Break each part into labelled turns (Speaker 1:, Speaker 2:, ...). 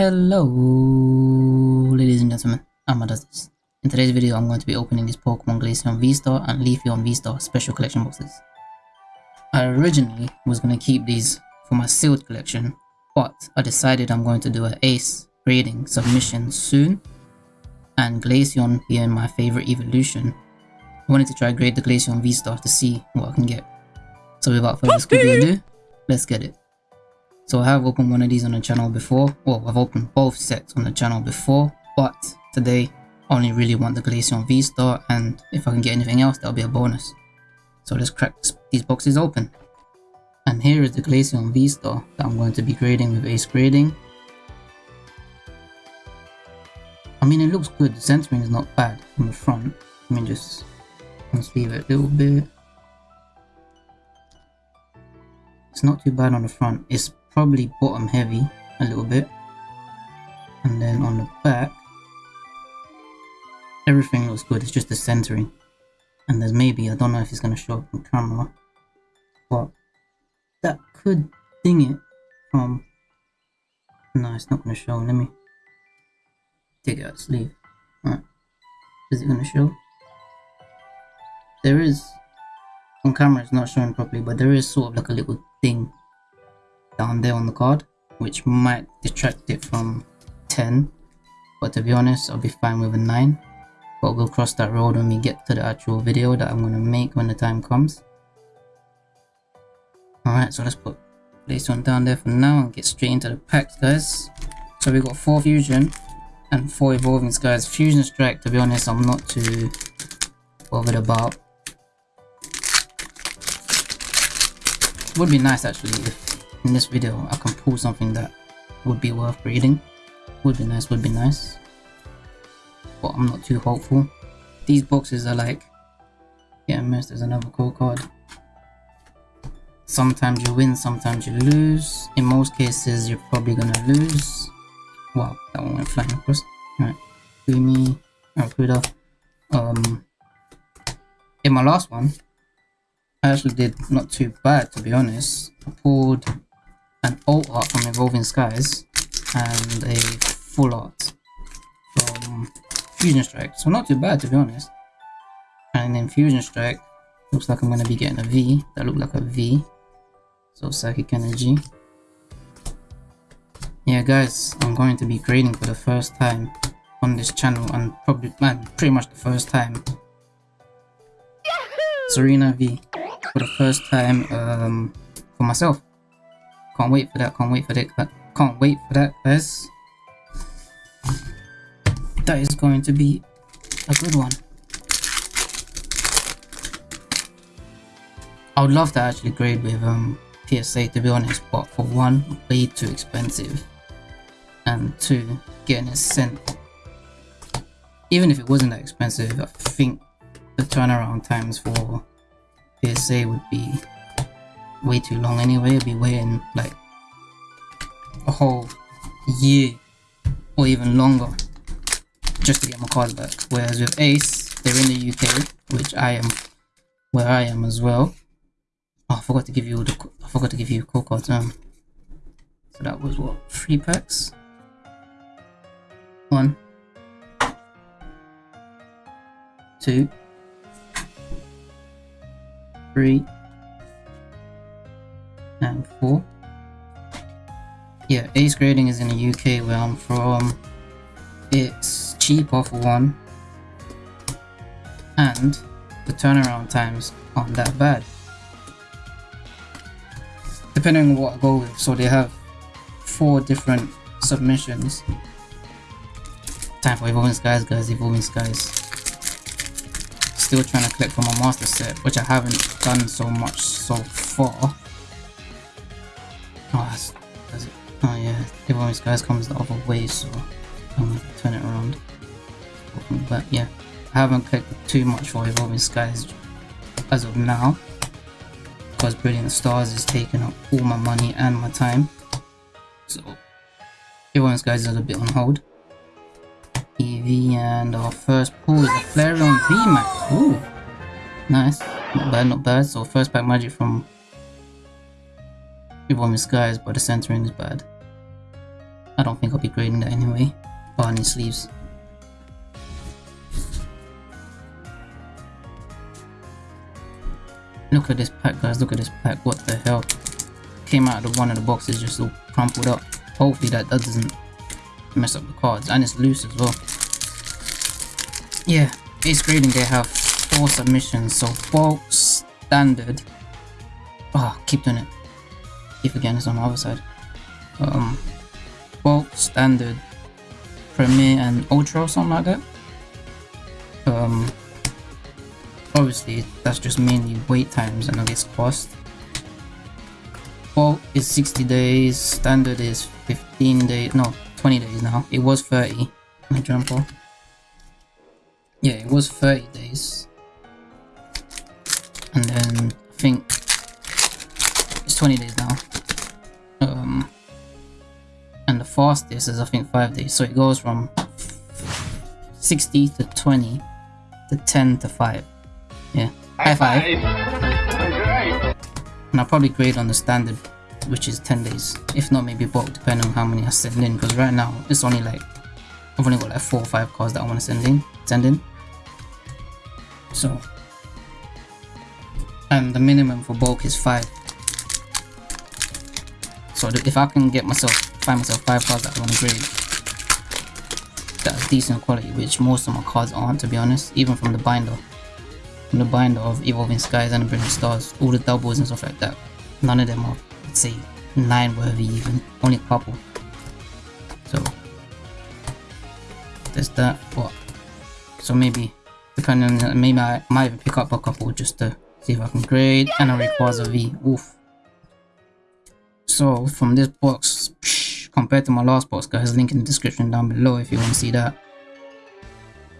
Speaker 1: Hello, ladies and gentlemen, I'm Adastis. In today's video, I'm going to be opening these Pokemon Glaceon V-Star and Leafeon V-Star special collection boxes. I originally was going to keep these for my sealed collection, but I decided I'm going to do an ace grading submission soon, and Glaceon being my favorite evolution, I wanted to try grade the Glaceon V-Star to see what I can get. So without further ado, let's get it. So I have opened one of these on the channel before. Well, I've opened both sets on the channel before, but today I only really want the Glaceon V-Star and if I can get anything else, that'll be a bonus. So let's crack these boxes open. And here is the Glaceon V-Star that I'm going to be grading with Ace Grading. I mean, it looks good. The centering is not bad from the front. Let me just unsleeve it a little bit. It's not too bad on the front. It's probably bottom heavy a little bit. And then on the back everything looks good it's just the centering. And there's maybe I don't know if it's going to show up on camera but that could ding it from no it's not going to show let me take it out sleeve Alright. is it going to show? There is on camera it's not showing properly but there is sort of like a little thing down there on the card, which might detract it from 10. But to be honest, I'll be fine with a 9. But we'll cross that road when we get to the actual video that I'm going to make when the time comes. Alright, so let's put this one down there for now and get straight into the packs, guys. So we've got 4 Fusion and 4 Evolving guys Fusion Strike, to be honest, I'm not too bothered about. Would be nice actually if in this video I can pull something that would be worth reading. Would be nice, would be nice. But I'm not too hopeful. These boxes are like, yeah, missed, there's another code card. Sometimes you win, sometimes you lose. In most cases, you're probably gonna lose. Wow, that one went flying across. Alright, Gumi, Arcuda. Um, in my last one, I actually did not too bad to be honest. I pulled an old art from Evolving Skies and a full art from Fusion Strike. So not too bad to be honest. And then Fusion Strike looks like I'm going to be getting a V. That looked like a V. So Psychic Energy. Yeah guys, I'm going to be grading for the first time on this channel and probably, man, pretty much the first time. Serena V for the first time um, for myself. Can't wait for that, can't wait for that, can't wait for that, guys. That is going to be a good one. I would love to actually grade with um, PSA to be honest, but for one, way too expensive. And two, getting it sent. Even if it wasn't that expensive, I think the turnaround times for PSA would be way too long anyway. I'd be waiting like a whole year or even longer just to get my card back. Whereas with Ace, they're in the UK, which I am where I am as well. Oh, I forgot to give you all the I forgot to give you call cards. Um, so that was what three packs. One, two, three, four. Yeah, ace grading is in the UK where I'm from. It's cheaper for one, and the turnaround times aren't that bad. Depending on what I go with, so they have four different submissions. Time for Evolving Skies, guys, Evolving Skies still trying to collect for my master set, which I haven't done so much so far. Oh, does it? Oh yeah, Evolving Skies comes the other way, so I'm gonna turn it around. But yeah, I haven't collected too much for Evolving Skies as of now, because Brilliant Stars is taking up all my money and my time. So Evolving Skies is a bit on hold. EV and our first pull is a Flareon VMAX. Ooh, nice. Not bad, not bad. So first pack magic from Evolving Skies, but the centering is bad. I don't think I'll be grading that anyway. I sleeves. Look at this pack guys, look at this pack, what the hell. Came out of one of the boxes just all crumpled up. Hopefully that doesn't mess up the cards and it's loose as well. Yeah, base grading they have four submissions, so bulk, standard. Oh, keep doing it. Keep again, it's on the other side. Um, bulk, standard, premier, and ultra, or something like that. Um, obviously that's just mainly wait times and I guess cost. Bulk is 60 days, standard is 15 days, no, 20 days now. It was 30. Let me jump off. Yeah, it was 30 days. And then I think it's 20 days now. Um, and the fastest is I think 5 days. So it goes from 60 to 20 to 10 to 5. Yeah. High five. And I'll probably grade on the standard, which is 10 days. If not, maybe bulk, depending on how many I send in. Because right now, it's only like, I've only got like 4 or 5 cards that I want to send in. Send in. So. And the minimum for bulk is 5. So if I can get myself, find myself 5 cards that I want to grade, that's decent quality, which most of my cards aren't to be honest, even from the binder from the binder of Evolving Skies and the Brilliant Stars, all the doubles and stuff like that. None of them are, let's say, 9 worthy even, only a couple. So, there's that, but, so maybe, depending on, maybe I might even pick up a couple just to see if I can grade, and it requires a V, oof. So, from this box, compared to my last box, guys, link in the description down below if you want to see that.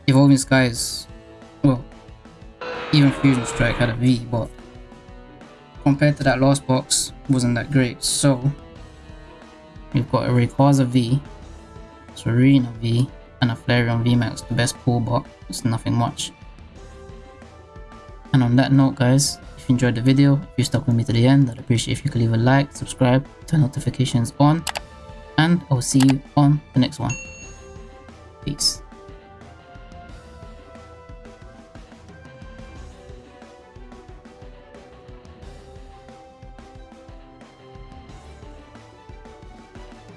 Speaker 1: Evolving Skies, well, even Fusion Strike had a V, but compared to that last box, wasn't that great. So we've got a Rayquaza V, Serena V, and a Flareon VMAX, the best pull, but it's nothing much. And on that note, guys, if you enjoyed the video, if you stuck with me to the end, I'd appreciate if you could leave a like, subscribe, turn notifications on, and I'll see you on the next one. Peace.